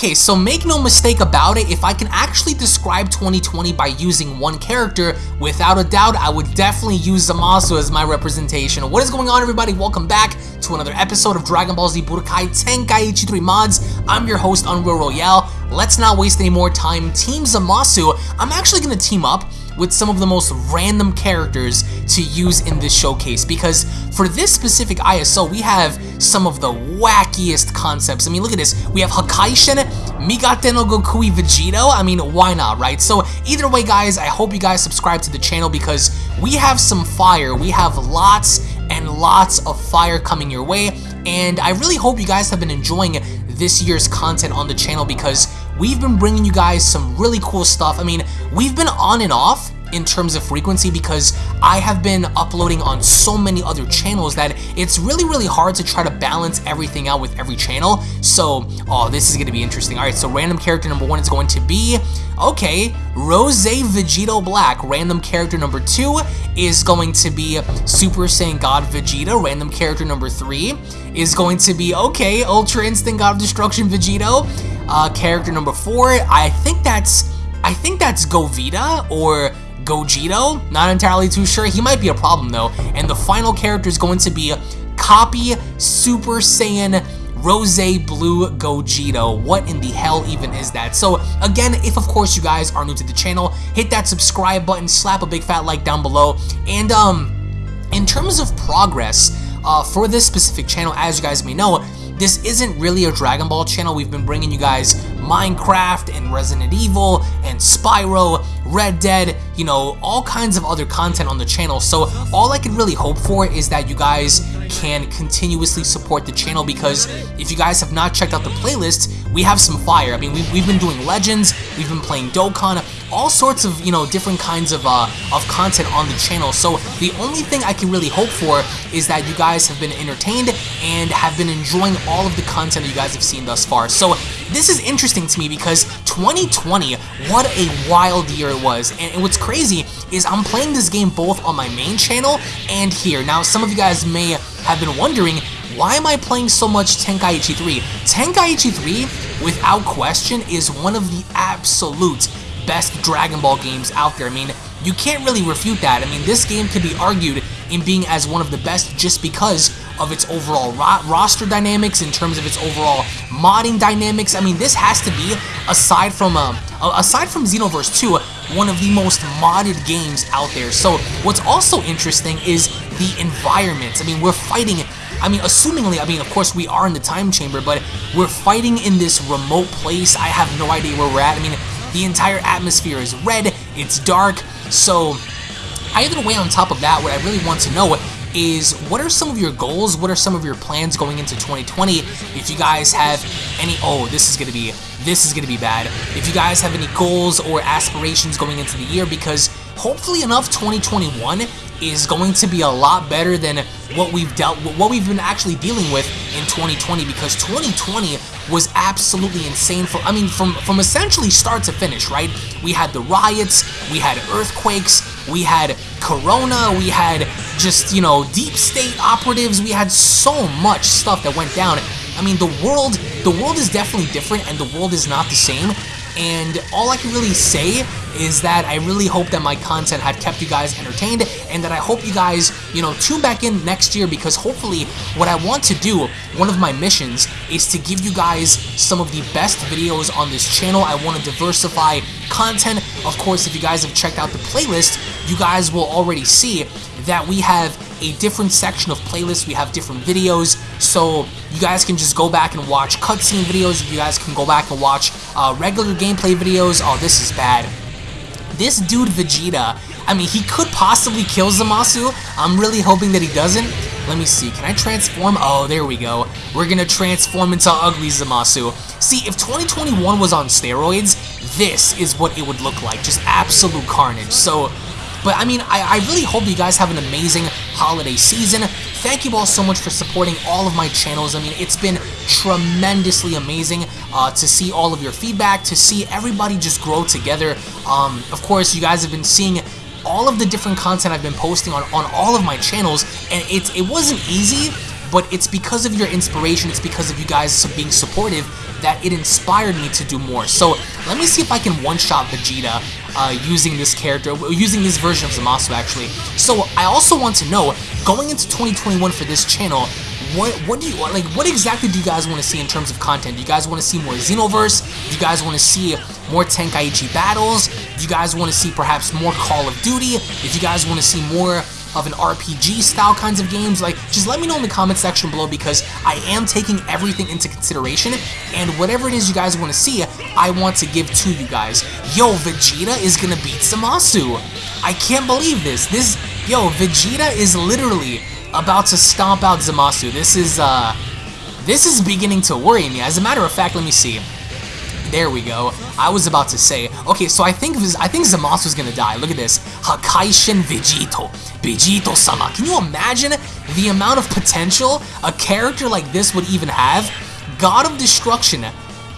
Okay, so make no mistake about it, if I can actually describe 2020 by using one character, without a doubt, I would definitely use Zamasu as my representation. What is going on, everybody? Welcome back to another episode of Dragon Ball Z Budokai Tenkaichi 3 Mods. I'm your host, Unreal Royale. Let's not waste any more time. Team Zamasu, I'm actually going to team up with some of the most random characters to use in this showcase because for this specific ISO we have some of the wackiest concepts. I mean look at this, we have Hakaishin, Migate no Gokui Vegito, I mean why not right? So either way guys, I hope you guys subscribe to the channel because we have some fire, we have lots and lots of fire coming your way and I really hope you guys have been enjoying this year's content on the channel because we've been bringing you guys some really cool stuff. I mean, we've been on and off in terms of frequency because I have been uploading on so many other channels that it's really, really hard to try to balance everything out with every channel. So, oh, this is going to be interesting. All right, so random character number one is going to be, okay, Rose Vegito Black. Random character number two is going to be Super Saiyan God Vegeta. Random character number three is going to be, okay, Ultra Instinct God of Destruction Vegito. Uh, character number four, I think that's, I think that's Govita or Gogito. Not entirely too sure. He might be a problem though. And the final character is going to be Copy Super Saiyan Rose Blue Gogito. What in the hell even is that? So again, if of course you guys are new to the channel, hit that subscribe button, slap a big fat like down below, and um, in terms of progress uh, for this specific channel, as you guys may know, this isn't really a Dragon Ball channel. We've been bringing you guys Minecraft and Resident Evil and Spyro, Red Dead, you know, all kinds of other content on the channel. So all I can really hope for is that you guys can continuously support the channel because if you guys have not checked out the playlist, we have some fire. I mean, we've, we've been doing Legends, we've been playing Dokkan, all sorts of, you know, different kinds of, uh, of content on the channel. So the only thing I can really hope for is that you guys have been entertained and have been enjoying all of the content that you guys have seen thus far. So this is interesting to me because 2020, what a wild year it was. And, what's crazy is I'm playing this game both on my main channel and here. Now, some of you guys may have been wondering, why am I playing so much Tenkaichi 3? Tenkaichi 3, without question, is one of the absolute best Dragon Ball games out there. I mean, you can't really refute that. I mean, this game could be argued in being as one of the best just because of its overall ro roster dynamics, in terms of its overall modding dynamics. I mean, this has to be, aside from uh, aside from Xenoverse 2, one of the most modded games out there. So what's also interesting is the environment. I mean, we're fighting I mean, assumingly, I mean, of course, we are in the time chamber, but we're fighting in this remote place. I have no idea where we're at. I mean, the entire atmosphere is red, it's dark, so either way on top of that, what I really want to know is what are some of your goals? What are some of your plans going into 2020? If you guys have any, oh, this is going to be, this is going to be bad. If you guys have any goals or aspirations going into the year, because hopefully enough 2021 is going to be a lot better than what we've dealt what we've been actually dealing with in 2020 because 2020 was absolutely insane for I mean from from essentially start to finish right we had the riots we had earthquakes we had corona we had just you know deep state operatives we had so much stuff that went down I mean the world the world is definitely different and the world is not the same and all I can really say is that I really hope that my content had kept you guys entertained and that I hope you guys, you know, tune back in next year because hopefully what I want to do, one of my missions, is to give you guys some of the best videos on this channel. I want to diversify content. Of course, if you guys have checked out the playlist, you guys will already see that we have a different section of playlists. We have different videos, so you guys can just go back and watch cutscene videos. You guys can go back and watch uh, regular gameplay videos. Oh, this is bad. This dude Vegeta, I mean, he could possibly kill Zamasu. I'm really hoping that he doesn't. Let me see, can I transform? Oh, there we go. We're gonna transform into ugly Zamasu. See, if 2021 was on steroids, this is what it would look like. Just absolute carnage. So, but I mean, I, I really hope you guys have an amazing holiday season. Thank you all so much for supporting all of my channels. I mean, it's been tremendously amazing uh, to see all of your feedback, to see everybody just grow together. Um, of course, you guys have been seeing all of the different content I've been posting on, on all of my channels, and it, it wasn't easy, but it's because of your inspiration, it's because of you guys being supportive that it inspired me to do more. So let me see if I can one-shot Vegeta uh, using this character, using this version of Zamasu actually. So I also want to know, going into 2021 for this channel, what what do you like what exactly do you guys want to see in terms of content? Do you guys want to see more xenoverse? Do you guys want to see more tenkaichi battles? Do you guys want to see perhaps more call of duty? If you guys want to see more of an RPG style kinds of games, like just let me know in the comment section below because I am taking everything into consideration and whatever it is you guys want to see, I want to give to you guys. Yo, Vegeta is gonna beat Zamasu. I can't believe this. This, yo, Vegeta is literally about to stomp out Zamasu. This is, uh, this is beginning to worry me. As a matter of fact, let me see. There we go. I was about to say. Okay, so I think I think Zamasu's gonna die. Look at this. Hakaishin Vegito. Vegito-sama. Can you imagine the amount of potential a character like this would even have? God of Destruction.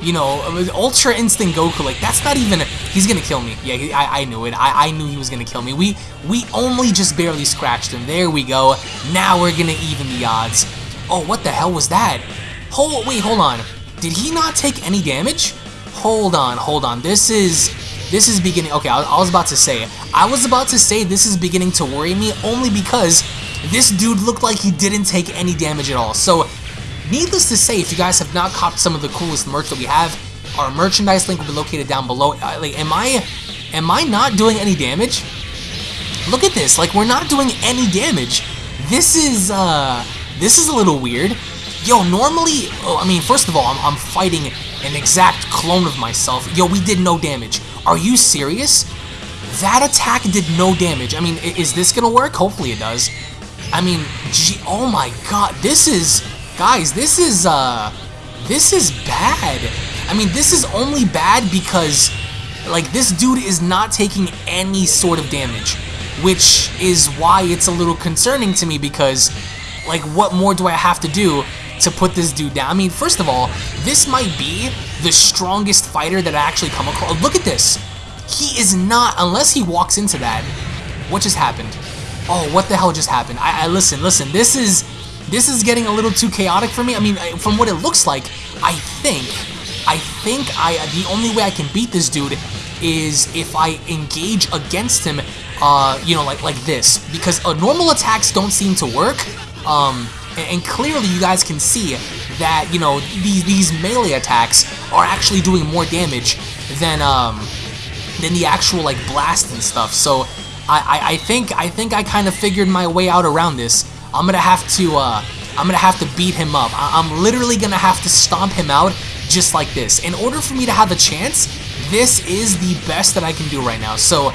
You know, Ultra Instinct Goku, like, that's not even... He's gonna kill me. Yeah, I, I knew it. I, I knew he was gonna kill me. We, we only just barely scratched him. There we go. Now we're gonna even the odds. Oh, what the hell was that? Hold, wait, hold on. Did he not take any damage? Hold on, hold on. This is this is beginning. Okay, I, I, was about to say. I was about to say this is beginning to worry me only because this dude looked like he didn't take any damage at all. So, needless to say, if you guys have not copped some of the coolest merch that we have, our merchandise link will be located down below. Uh, like, am I, am I not doing any damage? Look at this. Like, we're not doing any damage. This is, uh, this is a little weird. Yo, normally, oh, I mean, first of all, I'm, I'm fighting an exact clone of myself. Yo, we did no damage. Are you serious? That attack did no damage. I mean, is this gonna work? Hopefully it does. I mean, gee, oh my god, this is, guys, this is, uh, this is bad. I mean, this is only bad because, like, this dude is not taking any sort of damage, which is why it's a little concerning to me because, like, what more do I have to do to put this dude down. I mean, first of all, this might be the strongest fighter that I actually come across. Look at this. He is not, unless he walks into that. What just happened? Oh, what the hell just happened? I, I listen, listen. This is, this is getting a little too chaotic for me. I mean, from what it looks like, I think, I think I, the only way I can beat this dude is if I engage against him, uh, you know, like like this, because uh, normal attacks don't seem to work. Um, and clearly you guys can see that, you know, these, these melee attacks are actually doing more damage than, um, than the actual, like, blast and stuff. So, I, I, I think, I think I kind of figured my way out around this. I'm gonna have to, uh, I'm gonna have to beat him up. I I'm literally gonna have to stomp him out just like this. In order for me to have a chance, this is the best that I can do right now. So,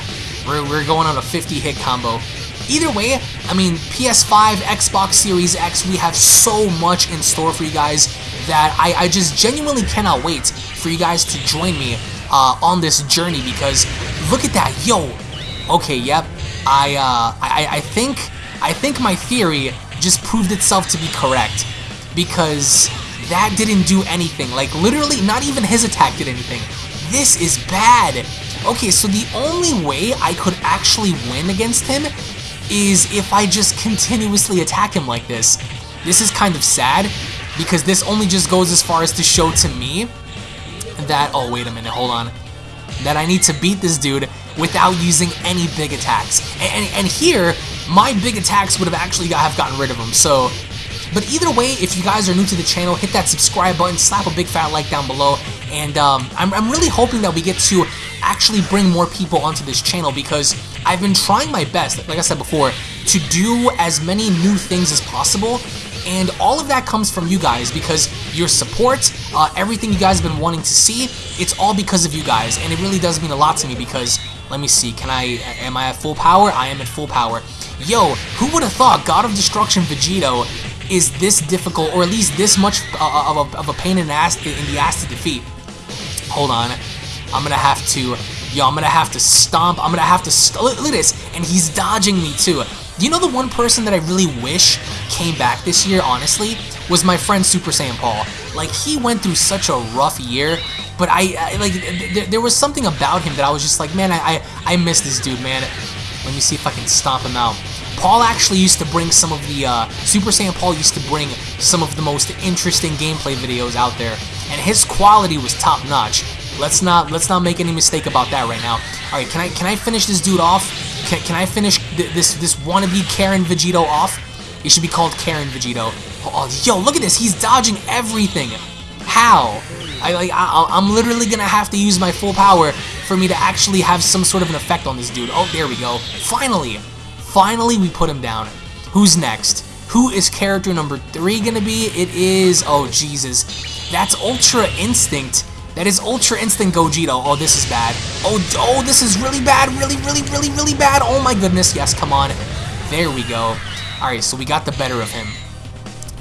we're, we're going on a 50 hit combo. Either way, I mean, PS5, Xbox Series X, we have so much in store for you guys that I, I just genuinely cannot wait for you guys to join me uh, on this journey because look at that, yo. Okay, yep. I, uh, I, I think, I think my theory just proved itself to be correct because that didn't do anything. Like, literally, not even his attack did anything. This is bad. Okay, so the only way I could actually win against him is if I just continuously attack him like this. This is kind of sad, because this only just goes as far as to show to me that, oh wait a minute, hold on, that I need to beat this dude without using any big attacks. And, and, and here, my big attacks would have actually have gotten rid of him, so... But either way, if you guys are new to the channel, hit that subscribe button, slap a big fat like down below, and um, I'm, I'm really hoping that we get to actually bring more people onto this channel because I've been trying my best, like I said before, to do as many new things as possible and all of that comes from you guys because your support, uh, everything you guys have been wanting to see, it's all because of you guys, and it really does mean a lot to me because, let me see, can I, am I at full power? I am at full power. Yo, who would have thought God of Destruction Vegito is this difficult, or at least this much uh, of, a, of a pain in the, ass, in the ass to defeat? Hold on. I'm gonna have to, yo, I'm gonna have to stomp, I'm gonna have to, look, look at this, and he's dodging me too. You know the one person that I really wish came back this year, honestly, was my friend Super Saiyan Paul. Like, he went through such a rough year, but I, I like, th there was something about him that I was just like, man, I, I, I miss this dude, man. Let me see if I can stomp him out. Paul actually used to bring some of the, uh, Super Saiyan Paul used to bring some of the most interesting gameplay videos out there, and his quality was top notch. Let's not let's not make any mistake about that right now. All right, can I can I finish this dude off? Can, can I finish th this this wannabe Karen Vegito off? He should be called Karen Vegito. Oh, yo, look at this. He's dodging everything. How? I like I, I'm literally gonna have to use my full power for me to actually have some sort of an effect on this dude. Oh, there we go. Finally, finally we put him down. Who's next? Who is character number three gonna be? It is, oh Jesus, that's Ultra Instinct. That is Ultra Instinct Gogeta. Oh, this is bad. Oh, oh, this is really bad. Really, really, really, really bad. Oh my goodness. Yes, come on. There we go. All right, so we got the better of him.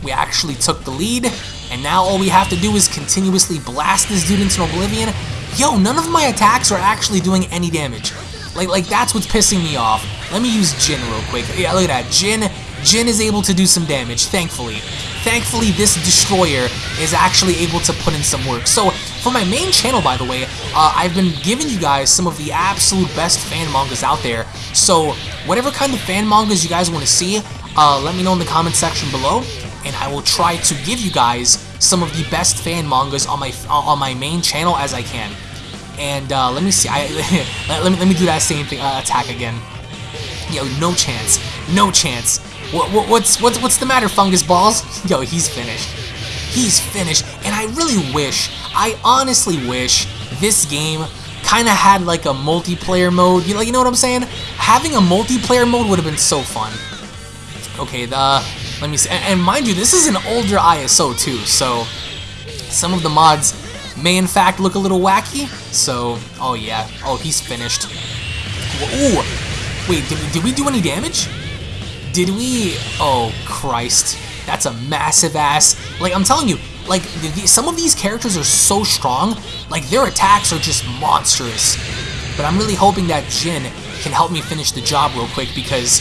We actually took the lead, and now all we have to do is continuously blast this dude into oblivion. Yo, none of my attacks are actually doing any damage. Like, like that's what's pissing me off. Let me use Jin real quick. Yeah, look at that. Jin, Jin is able to do some damage, thankfully. Thankfully, this Destroyer is actually able to put in some work. So, for my main channel, by the way, uh, I've been giving you guys some of the absolute best fan mangas out there. So, whatever kind of fan mangas you guys want to see, uh, let me know in the comment section below and I will try to give you guys some of the best fan mangas on my on my main channel as I can. And uh, let me see. I let me let me do that same thing uh, attack again. Yo, no chance, no chance. What, what, what's what's what's the matter, fungus balls? Yo, he's finished. He's finished. And I really wish, I honestly wish this game kind of had like a multiplayer mode. You know, you know what I'm saying? Having a multiplayer mode would have been so fun. Okay, the let me see. And, and mind you, this is an older ISO too, so some of the mods may in fact look a little wacky. So, oh yeah. Oh, he's finished. Ooh. Wait, did we, did we do any damage? Did we? Oh, Christ. That's a massive ass. Like, I'm telling you, like, the, the, some of these characters are so strong, like, their attacks are just monstrous. But I'm really hoping that Jin can help me finish the job real quick because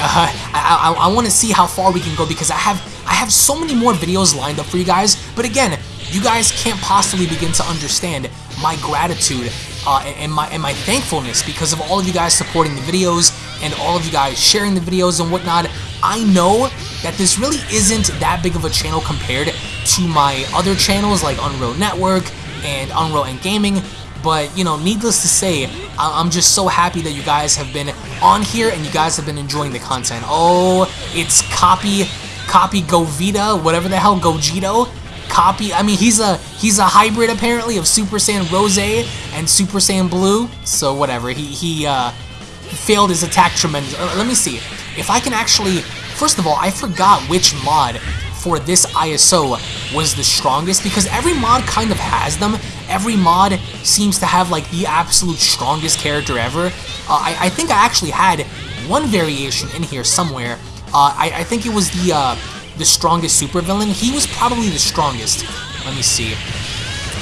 uh, I, I, I want to see how far we can go because I have I have so many more videos lined up for you guys. But again, you guys can't possibly begin to understand my gratitude uh, and my and my thankfulness because of all of you guys supporting the videos and all of you guys sharing the videos and whatnot. I know that this really isn't that big of a channel compared to my other channels like Unreal Network and Unreal and Gaming, but, you know, needless to say, I'm just so happy that you guys have been on here and you guys have been enjoying the content. Oh, it's Copy, Copy Govita, whatever the hell, Gogito. Copy, I mean, he's a he's a hybrid, apparently, of Super Saiyan Rose and Super Saiyan Blue. So, whatever, he, he uh, failed his attack tremendous. Uh, let me see. If I can actually... First of all, I forgot which mod for this ISO was the strongest because every mod kind of has them. Every mod seems to have like the absolute strongest character ever. Uh, I, I, think I actually had one variation in here somewhere. Uh, I, I, think it was the uh, the strongest supervillain. He was probably the strongest. Let me see.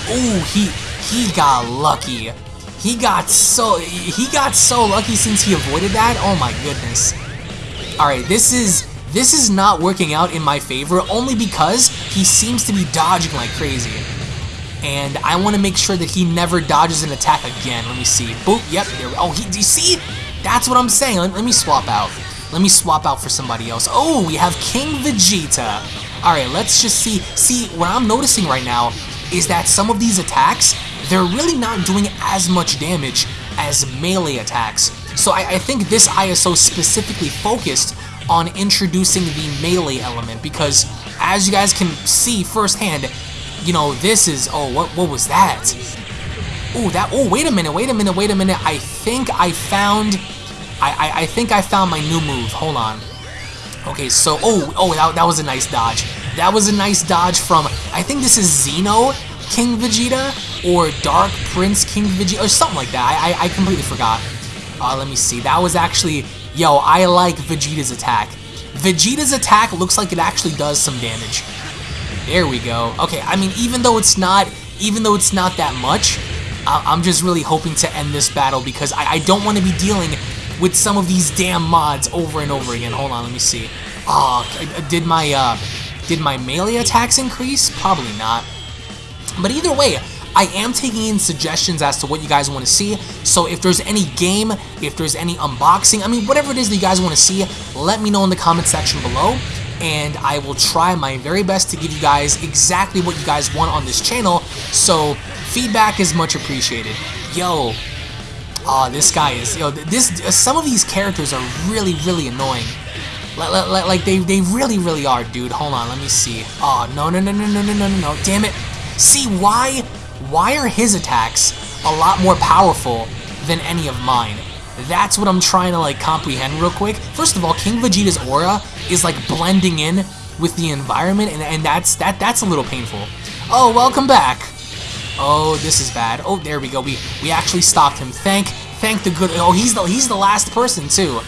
Oh, he he got lucky. He got so he got so lucky since he avoided that. Oh my goodness. All right, this is this is not working out in my favor only because he seems to be dodging like crazy. And I want to make sure that he never dodges an attack again. Let me see. Boop. Yep. There. Oh, he, do you see? That's what I'm saying. Let, let me swap out. Let me swap out for somebody else. Oh, we have King Vegeta. Alright, let's just see. See, what I'm noticing right now is that some of these attacks, they're really not doing as much damage as melee attacks. So I, I think this ISO specifically focused on introducing the melee element because as you guys can see firsthand, you know, this is, oh, what, what was that? Oh, that, oh, wait a minute, wait a minute, wait a minute. I think I found, I, I, I think I found my new move. Hold on. Okay, so, oh, oh, that, that was a nice dodge. That was a nice dodge from, I think this is Xeno King Vegeta or Dark Prince King Vegeta or something like that. I, I, I completely forgot. Uh, let me see. That was actually Yo, I like Vegeta's attack. Vegeta's attack looks like it actually does some damage. There we go. Okay, I mean, even though it's not, even though it's not that much, I'm just really hoping to end this battle because I, I don't want to be dealing with some of these damn mods over and over again. Hold on, let me see. Oh, did my, uh, did my melee attacks increase? Probably not. But either way, I am taking in suggestions as to what you guys want to see. So if there's any game, if there's any unboxing, I mean, whatever it is that you guys want to see, let me know in the comment section below and I will try my very best to give you guys exactly what you guys want on this channel, so feedback is much appreciated. Yo, oh, this guy is, yo, this, uh, some of these characters are really, really annoying. Like, like, like they, they really, really are, dude. Hold on, let me see. Oh, no, no, no, no, no, no, no, no, no, damn it. See, why, why are his attacks a lot more powerful than any of mine? That's what I'm trying to like comprehend real quick. First of all, King Vegeta's aura is like blending in with the environment and, and that's that that's a little painful. Oh, welcome back. Oh, this is bad. Oh, there we go. We we actually stopped him. Thank thank the good Oh, he's the he's the last person too.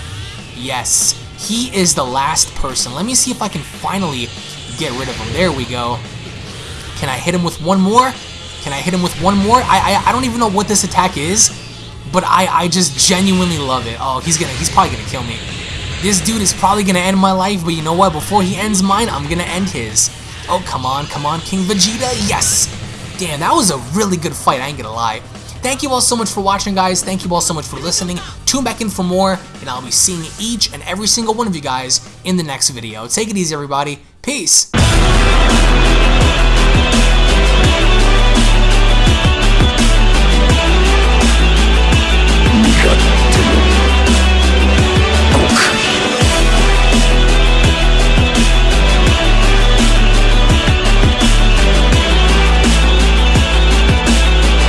Yes. He is the last person. Let me see if I can finally get rid of him. There we go. Can I hit him with one more? Can I hit him with one more? I, I, I don't even know what this attack is, but I, I just genuinely love it. Oh, he's gonna he's probably gonna kill me. This dude is probably gonna end my life, but you know what? Before he ends mine, I'm gonna end his. Oh, come on, come on, King Vegeta. Yes! Damn, that was a really good fight, I ain't gonna lie. Thank you all so much for watching, guys. Thank you all so much for listening. Tune back in for more, and I'll be seeing each and every single one of you guys in the next video. Take it easy, everybody. Peace!